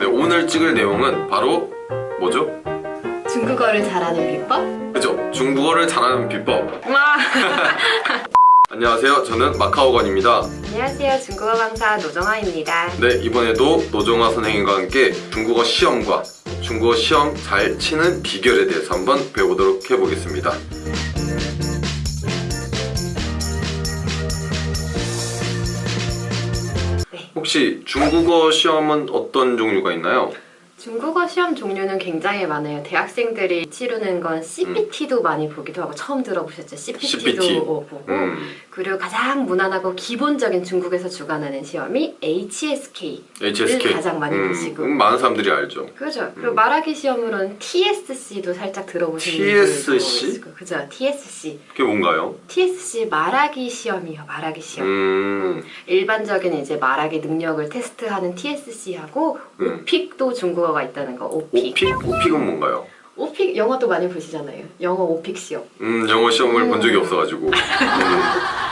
네, 오늘 찍을 내용은 바로 뭐죠? 중국어를 잘하는 비법? 그죠? 중국어를 잘하는 비법 와! 안녕하세요 저는 마카오건입니다 안녕하세요. 중국어 강사 노정아입니다. 네 이번에도 노정화 선생님과 함께 중국어 시험과 중국어 시험 잘 치는 비결에 대해서 한번 배워보도록 해보겠습니다 혹시 중국어 시험은 어떤 종류가 있나요? 중국어 시험 종류는 굉장히 많아요. 대학생들이 치르는 건 CPT도 많이 보기도 하고 처음 들어보셨죠? CPT도 CPT. 보고 음, 그리고 가장 무난하고 기본적인 중국에서 주관하는 시험이 HSK HSK 가장 많이 음, 보시고. 음, 많은 사람들이 알죠 그죠. 그리고 말하기 시험으로는 TSC도 살짝 들어보신 TSC? 분들도 그죠. TSC. 그게 뭔가요? TSC 말하기 시험이요. 말하기 시험. 음, 일반적인 이제 말하기 능력을 테스트하는 TSC하고 음. 오픽도 중국어 가 있다는 거. 오픽. 오픽? 오픽은 뭔가요? 오픽 영어도 많이 보시잖아요. 영어 오픽 시험. 음, 영어 시험을 음. 본 적이 없어가지고 음,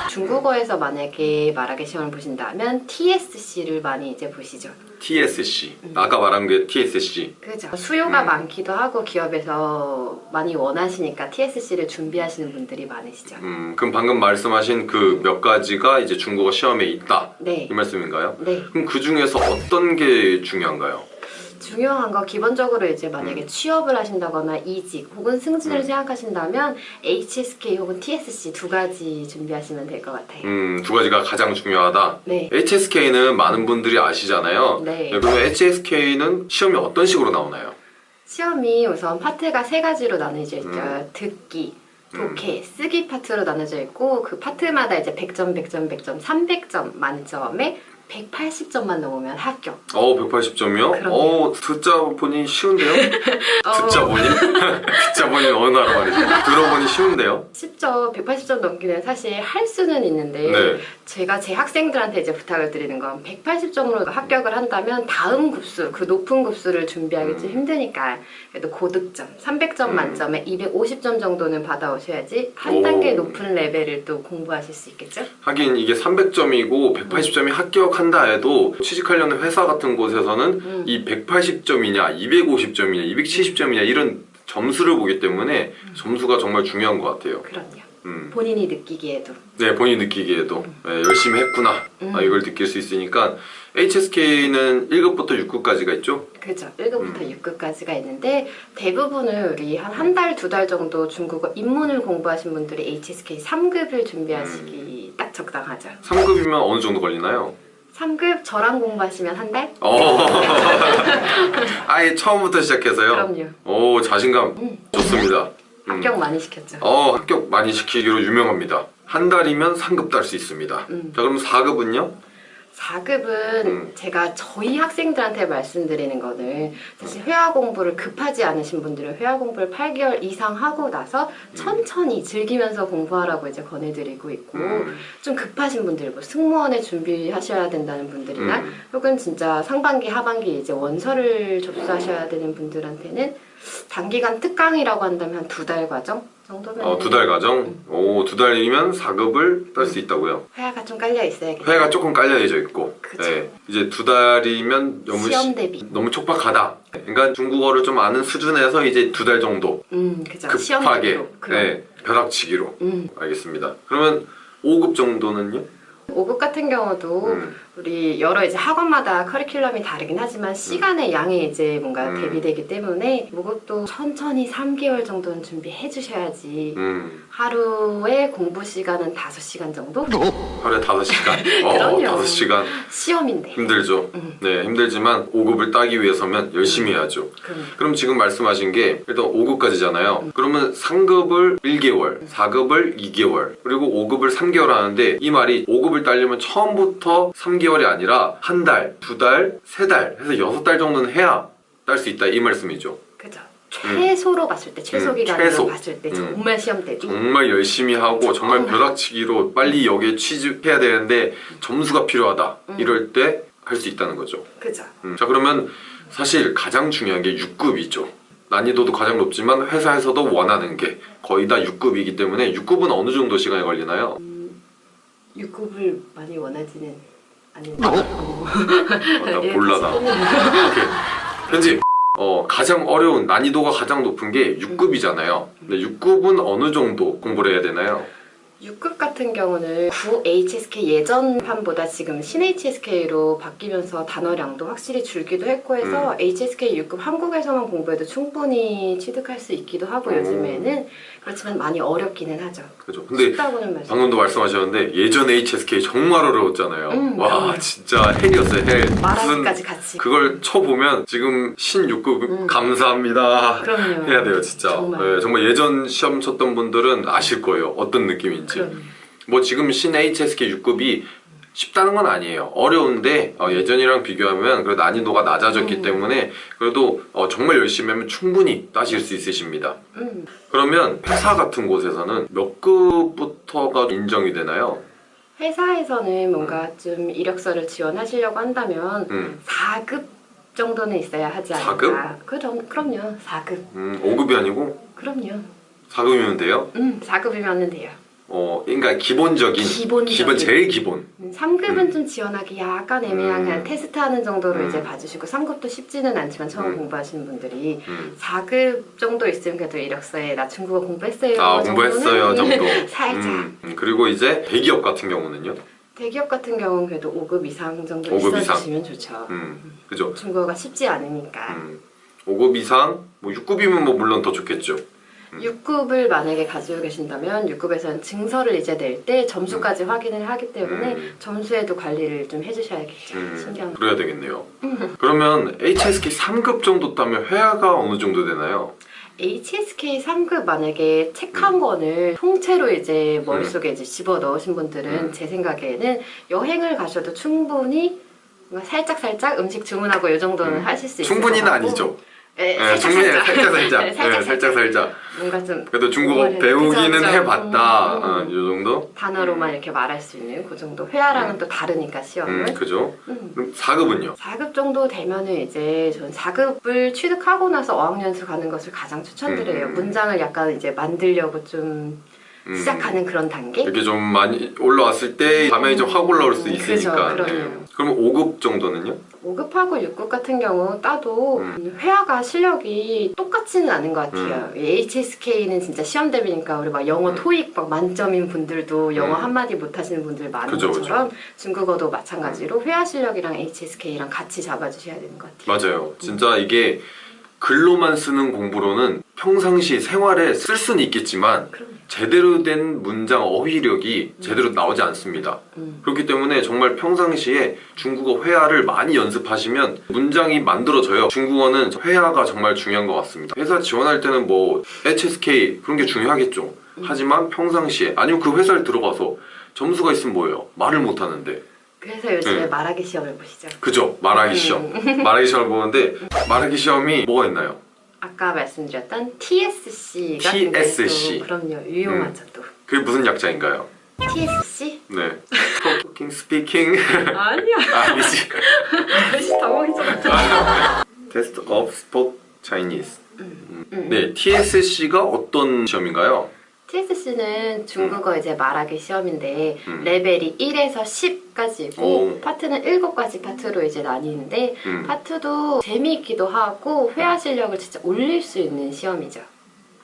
중국어에서 만약에 말하기 시험을 보신다면 TSC를 많이 이제 보시죠. TSC 아까 말한 게 TSC 그죠. 수요가 음. 많기도 하고 기업에서 많이 원하시니까 TSC를 준비하시는 분들이 많으시죠. 음, 그럼 방금 말씀하신 그 몇 가지가 이제 중국어 시험에 있다 네. 이 말씀인가요? 네. 그럼 그 중에서 어떤 게 중요한가요? 중요한 거 기본적으로 이제 만약에 취업을 하신다거나 이직 혹은 승진을 음. 생각하신다면 HSK 혹은 TSC 두 가지 준비하시면 될 것 같아요. 음, 두 가지가 가장 중요하다 네. HSK는 많은 분들이 아시잖아요 네. 그러면 HSK는 시험이 어떤 식으로 나오나요? 시험이 우선 파트가 세 가지로 나눠져 있죠. 음. 듣기, 독해, 쓰기 파트로 나눠져 있고 그 파트마다 이제 100점, 100점, 100점, 300점 만점에 180점만 넘으면 합격. 어 180점이요? 그럼요. 어 듣자 보니 쉬운데요? 어, 듣자 보니? 듣자 보니 어느 나라 말이죠? 들어보니 쉬운데요? 쉽죠. 180점 넘기는 사실 할 수는 있는데 네. 제가 제 학생들한테 이제 부탁을 드리는 건 180점으로 합격을 한다면 다음 급수, 그 높은 급수를 준비하기 좀 음. 힘드니까 그래도 고득점, 300점 음. 만점에 250점 정도는 받아오셔야지 한 오. 단계 높은 레벨을 또 공부하실 수 있겠죠? 하긴 이게 300점이고 180점이 합격한다 해도 취직하려는 회사 같은 곳에서는 음. 이 180점이냐 250점이냐 270점이냐 이런 점수를 보기 때문에 점수가 정말 중요한 것 같아요 그럼요. 음. 본인이 느끼기에도. 네 본인이 느끼기에도 네, 열심히 했구나 음. 아, 이걸 느낄 수 있으니까 HSK는 1급부터 6급까지가 있죠 그죠. 1급부터 음. 6급까지가 있는데 대부분은 우리 한 한 달, 두 달 정도 중국어 입문을 공부하신 분들이 HSK 3급을 준비하시기 딱 적당하죠. 3급이면 어느 정도 걸리나요? 3급 저랑 공부하시면 한 달? 어. 아예 처음부터 시작해서요? 그럼요. 오 자신감 음. 좋습니다 음. 합격 많이 시켰죠. 어 합격 많이 시키기로 유명합니다 한 달이면 상급 딸 수 있습니다 음. 자 그럼 4급은요? 4급은 음. 제가 저희 학생들한테 말씀드리는 거는 사실 회화 공부를 급하지 않으신 분들은 회화 공부를 8개월 이상 하고 나서 천천히 즐기면서 공부하라고 이제 권해드리고 있고 음. 좀 급하신 분들, 뭐 승무원에 준비하셔야 된다는 분들이나 음. 혹은 진짜 상반기, 하반기 이제 원서를 접수하셔야 되는 분들한테는 단기간 특강이라고 한다면 한 두 달 과정 정도면 어, 두 달 과정? 오, 두 달이면 4급을 딸 수 있다고요? 회화가 좀 깔려 있어야겠죠. 회가 조금 깔려져 있고 그쵸. 네. 이제 두 달이면 너무 시험 시- 대비. 너무 촉박하다 그러니까 중국어를 좀 아는 수준에서 이제 두 달 정도 음, 그죠. 급하게. 네, 벼락치기로 음. 알겠습니다 그러면 5급 정도는요? 5급 같은 경우도 음. 우리 여러 이제 학원마다 커리큘럼이 다르긴 하지만 시간의 양이 이제 뭔가 음. 대비되기 때문에 이것도 천천히 3개월 정도는 준비해 주셔야지. 음, 하루에 공부 시간은 5시간 정도? 하루에 5시간? 어, 그럼요. 5시간. 시험인데. 힘들죠. 음. 네 힘들지만 5급을 따기 위해서면 열심히 해야죠. 그럼 그럼 지금 말씀하신 게 일단 5급까지잖아요. 그러면 3급을 1개월, 4급을 2개월, 그리고 5급을 3개월 하는데 이 말이 5급을 따려면 처음부터 3개월 이 아니라 한 달, 두 달, 세 달 해서 여섯 달 정도는 해야 딸 수 있다 이 말씀이죠. 그죠 최소로 봤을 때 최소 음, 기간으로 최소. 봤을 때 음. 정말 시험 대비 정말 열심히 하고 정말 음. 벼락치기로 빨리 여기에 취직해야 되는데 점수가 필요하다 음. 이럴 때 할 수 있다는 거죠. 그죠 음, 자 그러면 사실 가장 중요한 게 6급이죠. 난이도도 가장 높지만 회사에서도 원하는 게 거의 다 6급이기 때문에 6급은 어느 정도 시간이 걸리나요? 6급을 많이 원하지는 아닙니다. 어. 어, 나 오케이. 편집. 어, 가장 어려운 난이도가 가장 높은 게 6급이잖아요. 근데 6급은 어느 정도 공부를 해야 되나요? 6급 같은 경우는 9 HSK 예전 판보다 지금 신 HSK로 바뀌면서 단어량도 확실히 줄기도 했고 해서 음. HSK 6급 한국에서만 공부해도 충분히 취득할 수 있기도 하고 오. 요즘에는 그렇지만 많이 어렵기는 하죠. 그죠. 근데. 방금도 말씀하셨는데 예전 HSK 정말 어려웠잖아요. 음, 와 정말. 진짜 헬이었어요 헬. 말하기까지 같이. 그걸 쳐보면 지금 신 6급 음. 감사합니다. 그럼요. 해야 돼요 진짜. 정말. 네, 정말 예전 시험 쳤던 분들은 아실 거예요 어떤 느낌인지. 그럼요. 뭐 지금 신 HSK 6급이 쉽다는 건 아니에요. 어려운데 어, 예전이랑 비교하면 그 난이도가 낮아졌기 음. 때문에 그래도 어, 정말 열심히 하면 충분히 따실 수 있으십니다. 음. 그러면 회사 같은 곳에서는 몇 급부터가 인정이 되나요? 회사에서는 뭔가 좀 이력서를 지원하시려고 한다면 음, 4급 정도는 있어야 하지 않을까. 4급? 그럼, 그럼요. 4급. 음 5급이 아니고 그럼요. 4급이면 돼요? 음, 4급이면 돼요. 어, 그러니까 기본적인 기본적인. 기본 제일 기본. 3급은 음. 좀 지원하기 약간 애매한 음. 그냥 테스트하는 정도로 음. 이제 봐주시고 3급도 쉽지는 않지만 처음 음. 공부하시는 분들이 음. 4급 정도 있으면 그래도 이력서에 나 중국어 공부했어요 아 공부했어요 정도. 살짝 음, 음, 그리고 이제 대기업 같은 경우는요? 대기업 같은 경우는 그래도 5급 이상 정도 5급 있어주시면 좋죠 음, 그죠. 중국어가 쉽지 않으니까 음, 5급 이상, 뭐 6급이면 뭐 물론 더 좋겠죠. 6급을 만약에 가지고 계신다면 6급에서는 증서를 이제 낼 때 점수까지 확인을 하기 때문에 음. 점수에도 관리를 좀 해주셔야겠죠 음, 신경 그래야 되겠네요. 그러면 HSK 3급 정도 따면 회화가 어느 정도 되나요? HSK 3급 만약에 책 한 권을 통째로 이제 머릿속에 이제 집어 넣으신 분들은 음. 제 생각에는 여행을 가셔도 충분히 살짝 살짝 음식 주문하고 이 정도는 음. 하실 수 있을 충분히는. 아니죠. 네, 네, 살짝 충분히 살짝 살짝 살짝. 네, 네, 살짝 살짝 살짝. 뭔가 좀 그래도 중국어 배우기는 그죠. 해봤다. 음, 어, 음. 이 정도? 단어로만 이렇게 말할 수 있는 그 정도 회화랑은 또 다르니까 시험은 음, 그죠. 음. 그럼 4급은요? 4급 정도 되면은 이제 전 4급을 취득하고 나서 어학연수 가는 것을 가장 추천드려요. 음. 문장을 약간 이제 만들려고 좀 음, 시작하는 그런 단계? 이렇게 좀 많이 올라왔을 때 감이 좀확 올라올 수 음, 있으니까. 그죠, 네. 그럼요. 그러면 5급 정도는요? 5급하고 6급 같은 경우 따도 음. 회화가 실력이 똑같지는 않은 것 같아요. HSK는 진짜 시험 대비니까 우리 막 영어 음. 토익 막 만점인 분들도 영어 음. 한마디 못하시는 분들 많은 그죠, 것처럼 중국어도 마찬가지로 회화 실력이랑 HSK랑 같이 잡아주셔야 되는 것 같아요. 맞아요. 진짜 이게 글로만 쓰는 공부로는 평상시 생활에 쓸 수는 있겠지만 그럼요. 제대로 된 문장 어휘력이 제대로 나오지 않습니다. 음. 그렇기 때문에 정말 평상시에 중국어 회화를 많이 연습하시면 문장이 만들어져요. 중국어는 회화가 정말 중요한 것 같습니다. 회사 지원할 때는 뭐 HSK 그런 게 중요하겠죠. 하지만 평상시에 아니면 그 회사를 들어가서 점수가 있으면 뭐예요? 말을 못 하는데. 그래서 요즘에 네. 말하기 시험을 보시죠. 그죠? 말하기 음. 시험. 말하기 시험을 보는데 말하기 시험이 뭐가 있나요? 아까 말씀드렸던 TSC 같은 TSC. 그럼요 유용하죠 또. 그게 무슨 약자인가요? TSC? 네. 토킹 스피킹 아니야. 아니지. 당황했잖아. 테스트 Sport Chinese. 음. 네, TSC가 어떤 시험인가요? TSC는 중국어 이제 말하기 시험인데 음. 레벨이 1에서 10까지 있고 오. 파트는 7가지 파트로 이제 나뉘는데 음. 파트도 재미있기도 하고 회화 실력을 진짜 올릴 수 있는 시험이죠.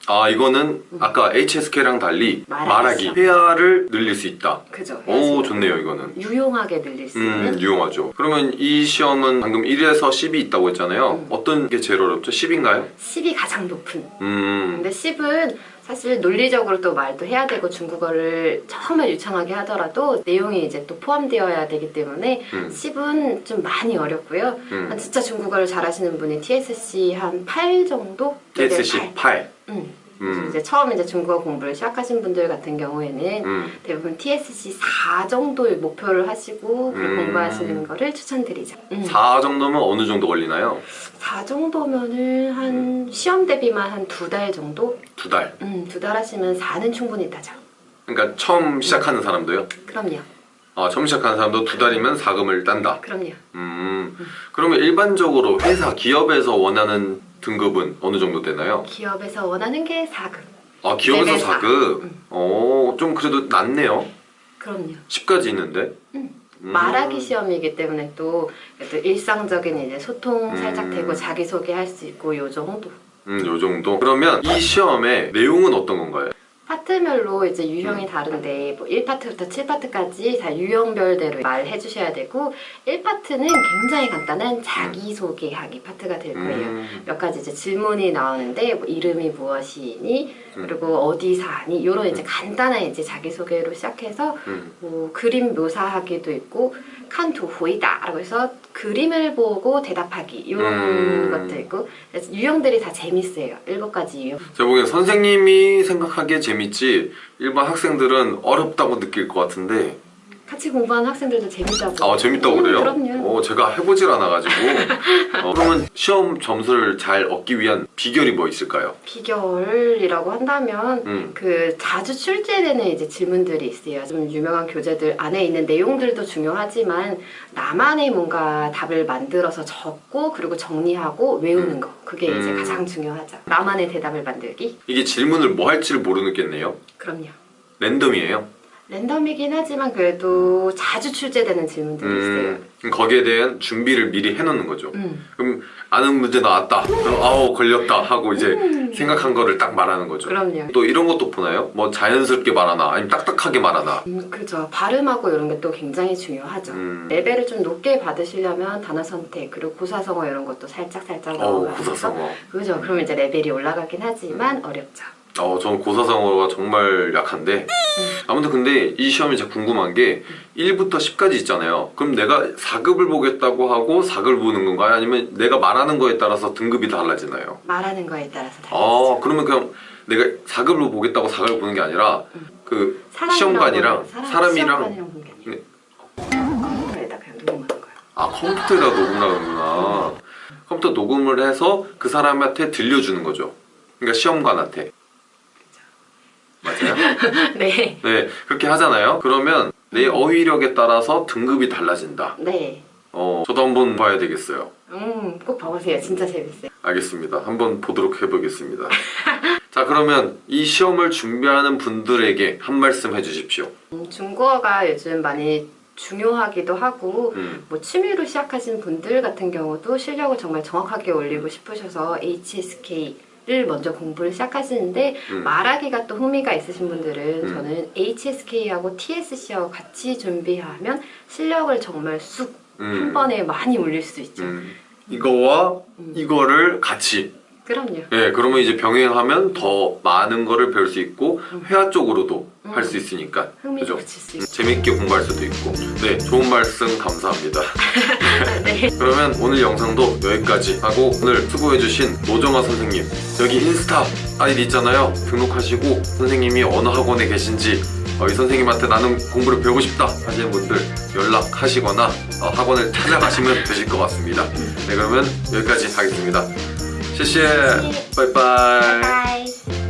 아 이거는 아까 HSK랑 달리 말하기 말하기. 회화를 늘릴 수 있다. 그죠? 오. 좋네요 이거는. 유용하게 늘릴 수 있는 음 유용하죠. 그러면 이 시험은 방금 1에서 10이 있다고 했잖아요. 음. 어떤 게 제일 어렵죠? 10인가요? 10이 가장 높은 음. 근데 10은 사실 논리적으로 또 말도 해야 되고 중국어를 정말 유창하게 하더라도 내용이 이제 또 포함되어야 되기 때문에 음. 10은 좀 많이 어렵고요. 음. 한 진짜 중국어를 잘하시는 분이 TSC 한 8 정도? TSC 레벨 8. 음. 음. 이제 처음 이제 중국어 공부를 시작하신 분들 같은 경우에는 음. 대부분 TSC 4 정도의 목표를 하시고 음. 공부하시는 거를 추천드리죠. 음. 4 정도면 어느 정도 걸리나요? 4 정도면은 한 시험 대비만 한 두 달 정도? 두 달. 음, 두 달 하시면 4는 충분히 따죠. 그러니까 처음 시작하는 사람도요? 그럼요. 아, 처음 시작하는 사람도 두 달이면 사금을 딴다. 그럼요. 음. 그러면 일반적으로 회사, 기업에서 원하는 등급은 어느 정도 되나요? 기업에서 원하는 게 4급. 아, 기업에서 레벨 사. 4급? 음. 어, 좀 그래도 낫네요. 그럼요. 10까지 있는데. 음. 음. 말하기 시험이기 때문에 또, 또 일상적인 이제 소통 살짝 음. 되고 자기소개 할 수 있고 요 정도. 음, 요 정도. 그러면 이 시험의 내용은 어떤 건가요? 파트별로 이제 음. 유형이 다른데 뭐 1파트부터 7파트까지 다 유형별대로 말해 주셔야 되고 1파트는 굉장히 간단한 자기소개하기 파트가 될 거예요. 음, 몇 가지 이제 질문이 나오는데 뭐 이름이 무엇이니 음. 그리고 어디 사니 이런 이제 간단한 이제 자기소개로 시작해서 음. 뭐 그림 묘사하기도 있고 칸투 호이다라고 해서 그림을 보고 대답하기 이런 음. 것도 있고 유형들이 다 재밌어요. 일곱 가지 유형. 제가 보기엔 선생님이 생각하기에 재밌지 일반 학생들은 어렵다고 느낄 것 같은데 같이 공부하는 학생들도 재밌다고. 아 재밌다고 음, 그래요? 그럼요. 어, 제가 해보질 않아가지고 어, 그러면 시험 점수를 잘 얻기 위한 비결이 뭐 있을까요? 비결이라고 한다면 음. 그 자주 출제되는 이제 질문들이 있어요. 좀 유명한 교재들 안에 있는 내용들도 중요하지만 나만의 뭔가 답을 만들어서 적고 그리고 정리하고 외우는 거 그게 이제 음. 가장 중요하죠. 나만의 대답을 만들기. 이게 질문을 뭐 할지를 모르겠네요 그럼요. 랜덤이에요 랜덤이긴 하지만 그래도 자주 출제되는 질문들이 있어요. 음, 그럼 거기에 대한 준비를 미리 해놓는 거죠 음. 그럼 아는 문제 나왔다 그럼 아우 걸렸다 하고 이제 음. 생각한 거를 딱 말하는 거죠 그럼요. 또 이런 것도 보나요? 뭐 자연스럽게 말하나 아니면 딱딱하게 말하나 음, 그죠. 발음하고 이런 게 또 굉장히 중요하죠. 음. 레벨을 좀 높게 받으시려면 단어 선택 그리고 고사성어 이런 것도 살짝 살짝 넣어가면서 고사성어 그죠. 그러면 이제 레벨이 올라가긴 하지만 어렵죠. 어, 저는 고사성어가 정말 약한데 아무튼 근데 이 시험이 제가 궁금한 게 1부터 10까지 있잖아요 그럼 내가 4급을 보겠다고 하고 4급을 보는 건가요? 아니면 내가 말하는 거에 따라서 등급이 달라지나요? 말하는 거에 따라서 달라지죠. 아 그러면 그냥 내가 4급을 보겠다고 4급을 보는 게 아니라 그 사람이랑 시험관이랑 사람- 네. 컴퓨터에다 그냥 녹음하는 거예요. 아 컴퓨터에다 녹음하는구나 컴퓨터 녹음을 해서 그 사람한테 들려주는 거죠 그러니까 시험관한테? 네. 네 그렇게 하잖아요 그러면 내 어휘력에 따라서 등급이 달라진다 네. 어 저도 한번 봐야 되겠어요 음, 꼭 봐보세요. 진짜 재밌어요. 알겠습니다 한번 보도록 해보겠습니다 자 그러면 이 시험을 준비하는 분들에게 한 말씀 해주십시오 음, 중국어가 요즘 많이 중요하기도 하고 음, 뭐 취미로 시작하신 분들 같은 경우도 실력을 정말 정확하게 올리고 싶으셔서 HSK 를 먼저 공부를 시작하시는데 음. 말하기가 또 흥미가 있으신 분들은 음. 저는 HSK하고 TSC하고 같이 준비하면 실력을 정말 쑥한 음, 번에 많이 올릴 수 있죠. 음. 이거와 음. 이거를 같이 그럼요. 예, 그러면 이제 병행하면 더 많은 거를 배울 수 있고 음. 회화 쪽으로도 음. 할수 있으니까 흥미 그죠? 수 있죠. 재밌게 공부할 수도 있고 네 좋은 말씀 감사합니다 네. 그러면 오늘 영상도 여기까지 하고 오늘 수고해주신 노정아 선생님 여기 인스타 아이디 있잖아요 등록하시고 선생님이 어느 학원에 계신지 어, 이 선생님한테 나는 공부를 배우고 싶다 하시는 분들 연락하시거나 어, 학원을 찾아가시면 되실 것 같습니다 네 그러면 여기까지 하겠습니다 谢谢拜拜。